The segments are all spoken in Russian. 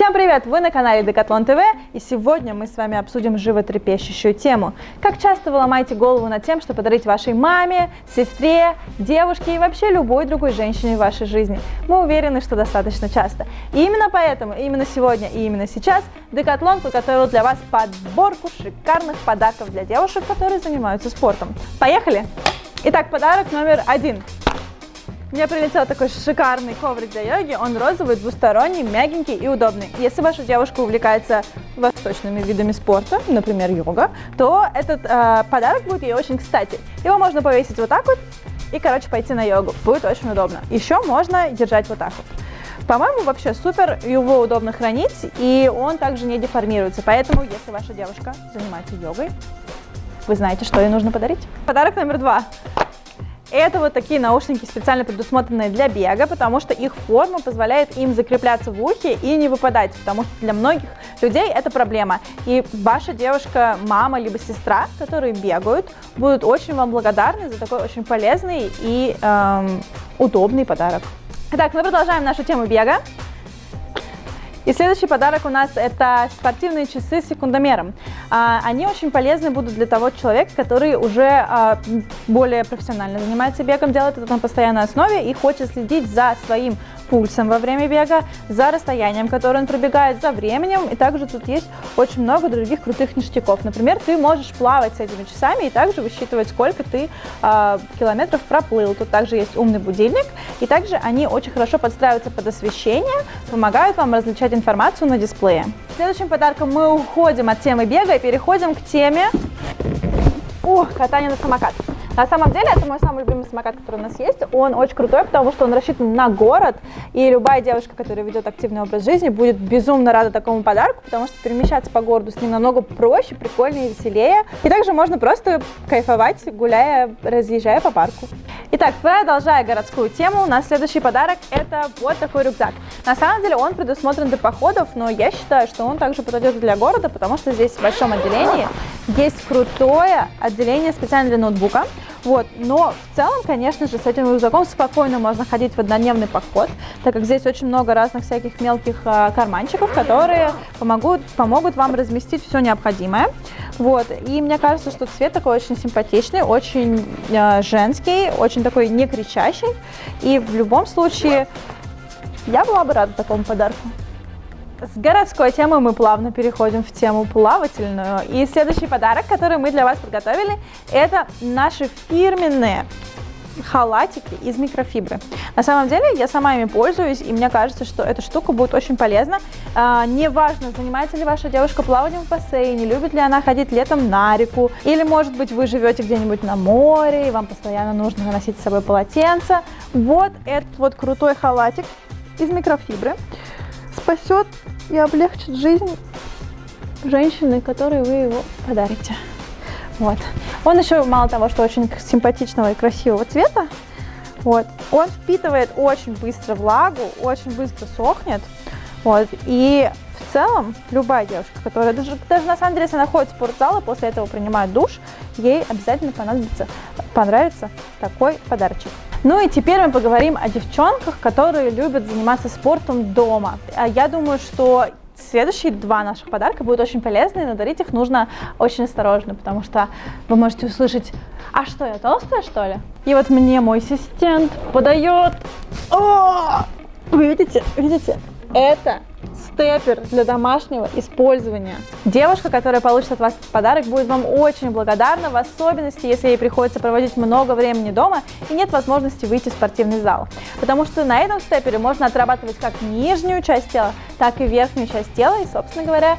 Всем привет! Вы на канале Декатлон ТВ и сегодня мы с вами обсудим животрепещущую тему. Как часто вы ломаете голову над тем, что подарить вашей маме, сестре, девушке и вообще любой другой женщине в вашей жизни? Мы уверены, что достаточно часто. И именно поэтому, именно сегодня и именно сейчас Декатлон подготовил для вас подборку шикарных подарков для девушек, которые занимаются спортом. Поехали! Итак, подарок номер один. Мне прилетел такой шикарный коврик для йоги, он розовый, двусторонний, мягенький и удобный. Если ваша девушка увлекается восточными видами спорта, например, йога, то этот э, подарок будет ей очень кстати. Его можно повесить вот так вот и, короче, пойти на йогу. Будет очень удобно. Еще можно держать вот так вот. По-моему, вообще супер, его удобно хранить, и он также не деформируется. Поэтому, если ваша девушка занимается йогой, вы знаете, что ей нужно подарить. Подарок номер два. Это вот такие наушники, специально предусмотренные для бега, потому что их форма позволяет им закрепляться в ухе и не выпадать, потому что для многих людей это проблема. И ваша девушка, мама либо сестра, которые бегают, будут очень вам благодарны за такой очень полезный и эм, удобный подарок. Итак, мы продолжаем нашу тему бега. И следующий подарок у нас это спортивные часы с секундомером. А, они очень полезны будут для того человека, который уже а, более профессионально занимается бегом, делает это на постоянной основе и хочет следить за своим пульсом во время бега, за расстоянием, которое он пробегает, за временем. И также тут есть очень много других крутых ништяков. Например, ты можешь плавать с этими часами и также высчитывать, сколько ты э, километров проплыл. Тут также есть умный будильник. И также они очень хорошо подстраиваются под освещение, помогают вам различать информацию на дисплее. Следующим подарком мы уходим от темы бега и переходим к теме о, катания на самокат. На самом деле, это мой самый любимый самокат, который у нас есть. Он очень крутой, потому что он рассчитан на город, и любая девушка, которая ведет активный образ жизни, будет безумно рада такому подарку, потому что перемещаться по городу с ним намного проще, прикольнее, веселее. И также можно просто кайфовать, гуляя, разъезжая по парку. Итак, продолжая городскую тему, у нас следующий подарок это вот такой рюкзак. На самом деле он предусмотрен для походов, но я считаю, что он также подойдет для города, потому что здесь в большом отделении есть крутое отделение специально для ноутбука. Вот. Но в целом, конечно же, с этим рюкзаком спокойно можно ходить в однодневный поход, так как здесь очень много разных всяких мелких а, карманчиков, которые помогут, помогут вам разместить все необходимое. Вот. И мне кажется, что цвет такой очень симпатичный, очень э, женский, очень такой не кричащий. И в любом случае я была бы рада такому подарку. С городской темы мы плавно переходим в тему плавательную. И следующий подарок, который мы для вас подготовили, это наши фирменные халатики из микрофибры. На самом деле я сама ими пользуюсь, и мне кажется, что эта штука будет очень полезна. А, неважно, занимается ли ваша девушка плаванием в бассейне, любит ли она ходить летом на реку, или, может быть, вы живете где-нибудь на море, и вам постоянно нужно носить с собой полотенце. Вот этот вот крутой халатик из микрофибры спасет и облегчит жизнь женщины, которой вы его подарите. Вот. Он еще, мало того, что очень симпатичного и красивого цвета, вот, он впитывает очень быстро влагу, очень быстро сохнет. Вот, и в целом любая девушка, которая даже, даже на самом деле, если она ходит в спортзал и после этого принимает душ, ей обязательно понадобится, понравится такой подарочек. Ну и теперь мы поговорим о девчонках, которые любят заниматься спортом дома. А я думаю, что Следующие два наших подарка будут очень полезны, но дарить их нужно очень осторожно, потому что вы можете услышать, а что, я толстая, что ли? И вот мне мой ассистент подает, О! вы видите, видите, это степер для домашнего использования. Девушка, которая получит от вас этот подарок, будет вам очень благодарна, в особенности, если ей приходится проводить много времени дома и нет возможности выйти в спортивный зал. Потому что на этом степере можно отрабатывать как нижнюю часть тела, так и верхнюю часть тела и, собственно говоря,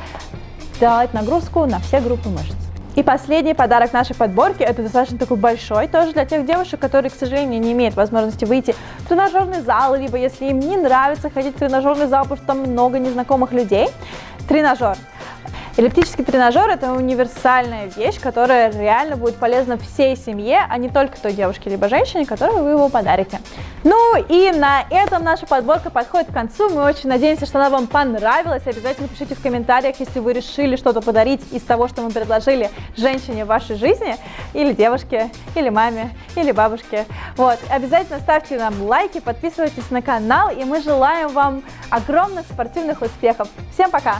делать нагрузку на все группы мышц. И последний подарок нашей подборки, это достаточно такой большой, тоже для тех девушек, которые, к сожалению, не имеют возможности выйти в тренажерный зал, либо если им не нравится ходить в тренажерный зал, потому что там много незнакомых людей. Тренажер. Эллиптический тренажер – это универсальная вещь, которая реально будет полезна всей семье, а не только той девушке либо женщине, которой вы его подарите. Ну и на этом наша подборка подходит к концу. Мы очень надеемся, что она вам понравилась. Обязательно пишите в комментариях, если вы решили что-то подарить из того, что мы предложили женщине в вашей жизни, или девушке, или маме, или бабушке. Вот. Обязательно ставьте нам лайки, подписывайтесь на канал, и мы желаем вам огромных спортивных успехов. Всем пока!